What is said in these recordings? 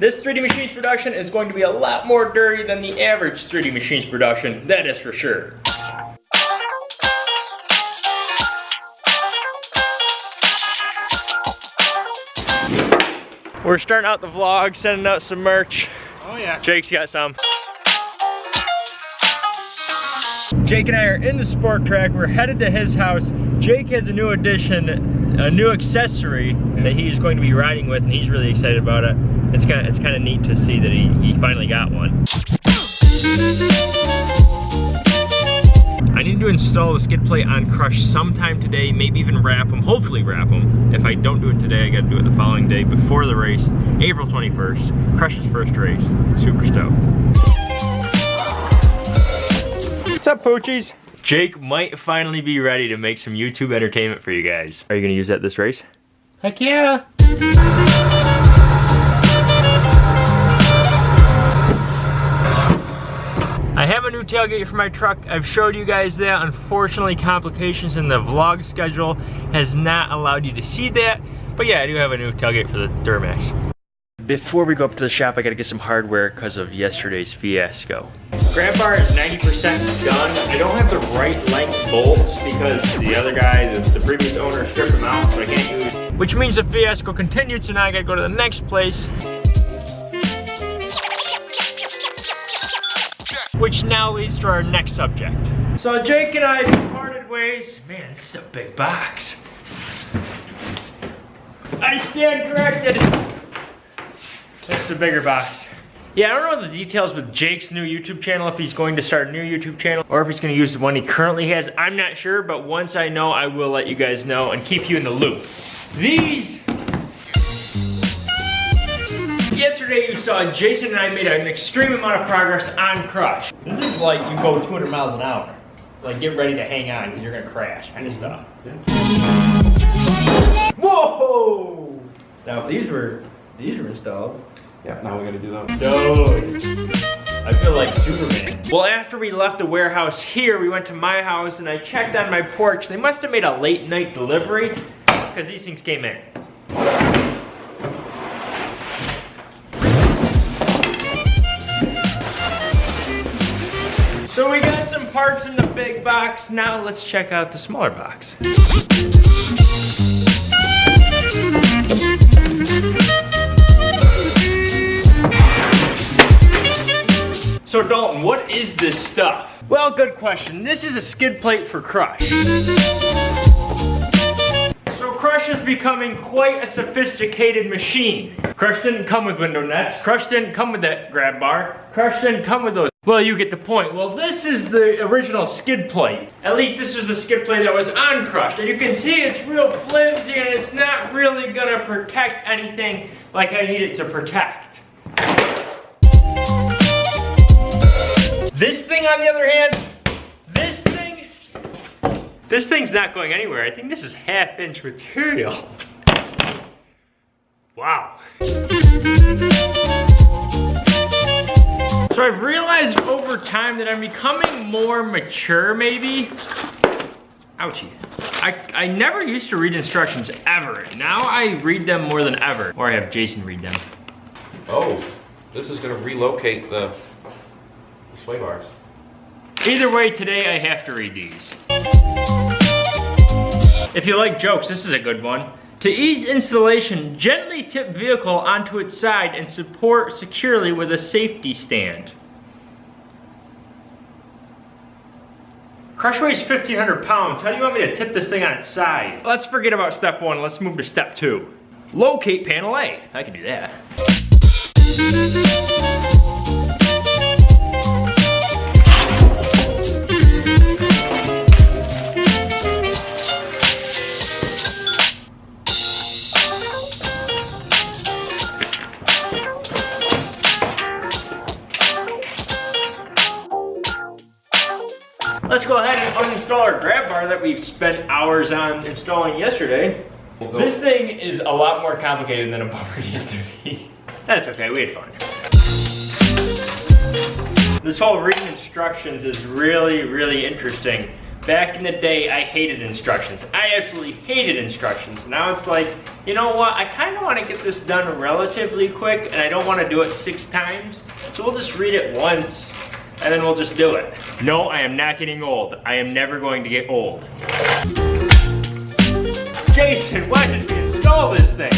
This 3D Machines production is going to be a lot more dirty than the average 3D Machines production, that is for sure. We're starting out the vlog, sending out some merch. Oh yeah. Jake's got some. Jake and I are in the Sport Trac. We're headed to his house. Jake has a new addition, a new accessory that he's going to be riding with, and he's really excited about it. It's kind of it's kind of neat to see that he, he finally got one. I need to install the skid plate on Crush sometime today, maybe even wrap them, hopefully wrap them. If I don't do it today, I gotta do it the following day before the race, April 21st, Crush's first race. Super stoked. What's up, Poochies? Jake might finally be ready to make some YouTube entertainment for you guys. Are you gonna use that this race? Heck yeah. I have a new tailgate for my truck. I've showed you guys that. Unfortunately, complications in the vlog schedule has not allowed you to see that. But yeah, I do have a new tailgate for the Duramax. Before we go up to the shop, I gotta get some hardware because of yesterday's fiasco. Grab bar is 90% done. I don't have the right length bolts because the other guy, the, previous owner, stripped them out, so I can't use. Which means the fiasco continued, so now I gotta go to the next place. Which now leads to our next subject. So Jake and I parted ways. Man, this is a big box. I stand corrected. This is a bigger box. Yeah, I don't know the details with Jake's new YouTube channel, if he's going to start a new YouTube channel, or if he's gonna use the one he currently has. I'm not sure, but once I know, I will let you guys know and keep you in the loop. These Yesterday you saw Jason and I made an extreme amount of progress on Crush. This is like you go 200 miles an hour. Like get ready to hang on because you're gonna crash kind of mm-hmm. stuff. Whoa! Now if these were these were installed. Yeah, now we're gonna do those. Dude. I feel like Superman. Well, after we left the warehouse here, we went to my house and I checked on my porch. They must have made a late night delivery because these things came in. So we got some parts in the big box. Now let's check out the smaller box. So Dalton, what is this stuff? Well, good question. This is a skid plate for Crush. So Crush is becoming quite a sophisticated machine. Crush didn't come with window nets. Crush didn't come with that grab bar. Crush didn't come with those. Well, you get the point. Well, this is the original skid plate. At least this is the skid plate that was on Crush. And you can see it's real flimsy and it's not really gonna protect anything like I need it to protect. This thing, on the other hand, this thing, this thing's not going anywhere. I think this is half inch material. Wow. So I've realized over time that I'm becoming more mature maybe. Ouchie. I, I never used to read instructions ever. Now I read them more than ever. Or I have Jason read them. Oh, this is gonna relocate the sway bars. Either way, today I have to read these. If you like jokes, this is a good one. To ease installation, gently tip vehicle onto its side and support securely with a safety stand. Crush weighs 1,500 pounds. How do you want me to tip this thing on its side? Let's forget about step one. Let's move to step two. Locate panel A. I can do that. Let's go ahead and uninstall our grab bar that we've spent hours on installing yesterday. We'll This thing is a lot more complicated than a bumper used to be. That's okay, we had fun. This whole reading instructions is really, really interesting. Back in the day, I hated instructions. I absolutely hated instructions. Now it's like, you know what? I kind of want to get this done relatively quick, and I don't want to do it six times. So we'll just read it once, and then we'll just do it. No, I am not getting old. I am never going to get old. Jason, why did we install this thing?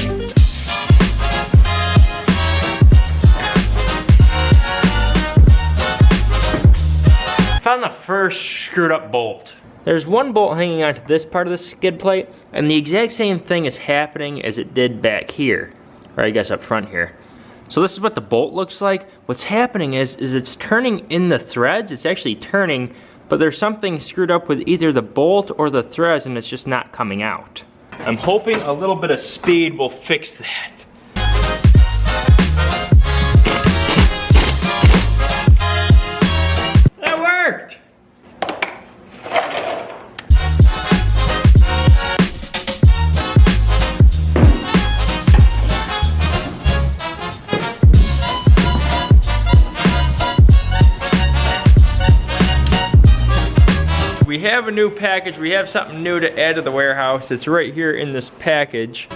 Found the first screwed up bolt. There's one bolt hanging onto this part of the skid plate, and the exact same thing is happening as it did back here, or I guess up front here. So this is what the bolt looks like. What's happening is, is it's turning in the threads, it's actually turning, but there's something screwed up with either the bolt or the threads and it's just not coming out. I'm hoping a little bit of speed will fix that. Have a new package. We have something new to add to the warehouse. It's right here in this package.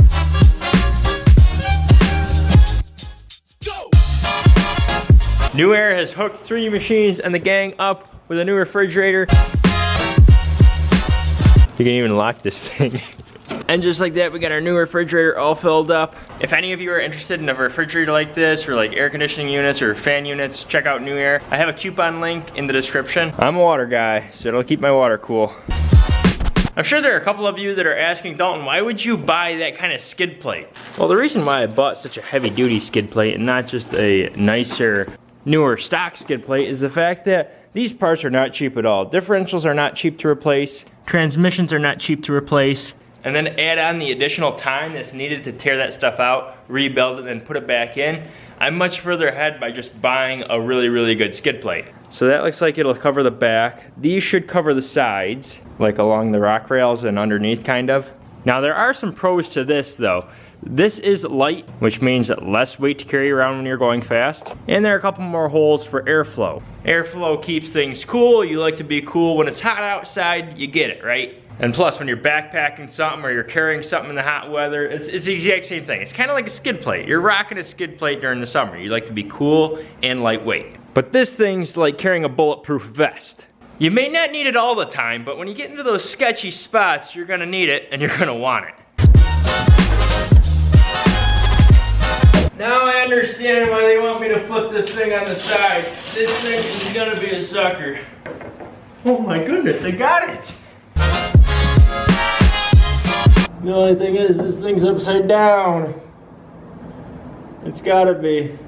NewAir has hooked three machines and the gang up with a new refrigerator. You can even lock this thing. and just like that, we got our new refrigerator all filled up. If any of you are interested in a refrigerator like this, or like air conditioning units or fan units, check out NewAir. I have a coupon link in the description. I'm a water guy, so it'll keep my water cool. I'm sure there are a couple of you that are asking, Dalton, why would you buy that kind of skid plate? Well, the reason why I bought such a heavy duty skid plate and not just a nicer, newer stock skid plate is the fact that these parts are not cheap at all. Differentials are not cheap to replace. Transmissions are not cheap to replace. And then add on the additional time that's needed to tear that stuff out, rebuild it, and put it back in. I'm much further ahead by just buying a really, really good skid plate. So that looks like it'll cover the back. These should cover the sides, like along the rock rails and underneath kind of. Now there are some pros to this though. This is light, which means less weight to carry around when you're going fast. And there are a couple more holes for airflow. Airflow keeps things cool. You like to be cool. When it's hot outside, you get it, right? And plus, when you're backpacking something or you're carrying something in the hot weather, it's, it's the exact same thing. It's kind of like a skid plate. You're rocking a skid plate during the summer. You like to be cool and lightweight. But this thing's like carrying a bulletproof vest. You may not need it all the time, but when you get into those sketchy spots, you're gonna need it and you're gonna want it. Now I understand why they want me to flip this thing on the side. This thing is gonna be a sucker. Oh my goodness, I got it! The only thing is, this thing's upside down. It's gotta be.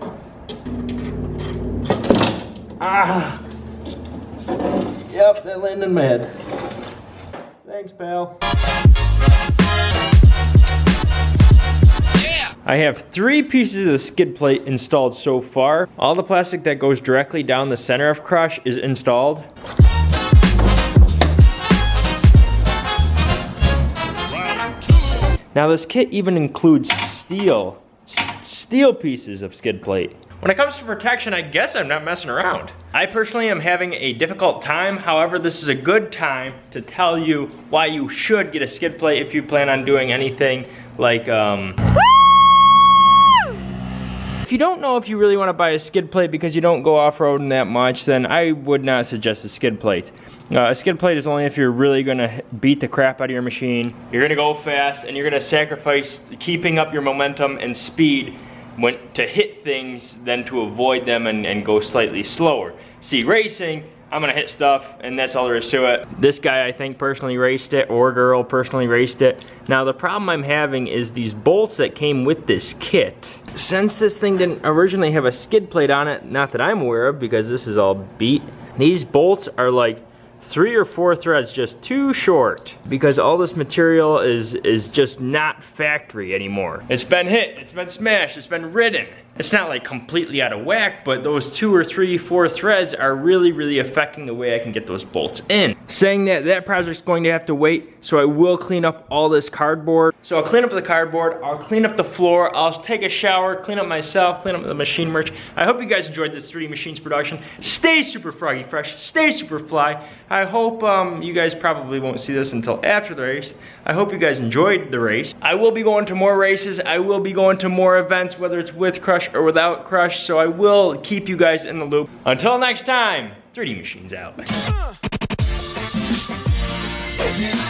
Ah! Yep, that landed in my head. Thanks, pal. I have three pieces of the skid plate installed so far. All the plastic that goes directly down the center of crush is installed. Now this kit even includes steel, steel pieces of skid plate. When it comes to protection, I guess I'm not messing around. I personally am having a difficult time. However, this is a good time to tell you why you should get a skid plate if you plan on doing anything like, um... If you don't know if you really want to buy a skid plate because you don't go off-roading that much, then I would not suggest a skid plate. Uh, a skid plate is only if you're really going to beat the crap out of your machine. You're going to go fast and you're going to sacrifice keeping up your momentum and speed when, to hit things than to avoid them and, and go slightly slower. See, racing, I'm gonna hit stuff and that's all there is to it. This guy I think personally raced it or girl personally raced it. Now the problem I'm having is these bolts that came with this kit. Since this thing didn't originally have a skid plate on it, not that I'm aware of because this is all beat, these bolts are like three or four threads just too short because all this material is is just not factory anymore. It's been hit, it's been smashed, it's been ridden. It's not like completely out of whack, but those two or three, four threads are really, really affecting the way I can get those bolts in. Saying that, that project's going to have to wait, so I will clean up all this cardboard. So I'll clean up the cardboard, I'll clean up the floor, I'll take a shower, clean up myself, clean up the machine merch. I hope you guys enjoyed this 3D Machines production. Stay super froggy fresh, stay super fly. I hope um, you guys probably won't see this until after the race. I hope you guys enjoyed the race. I will be going to more races, I will be going to more events, whether it's with Crush or without Crush, so I will keep you guys in the loop. Until next time, 3D Machines out. Uh.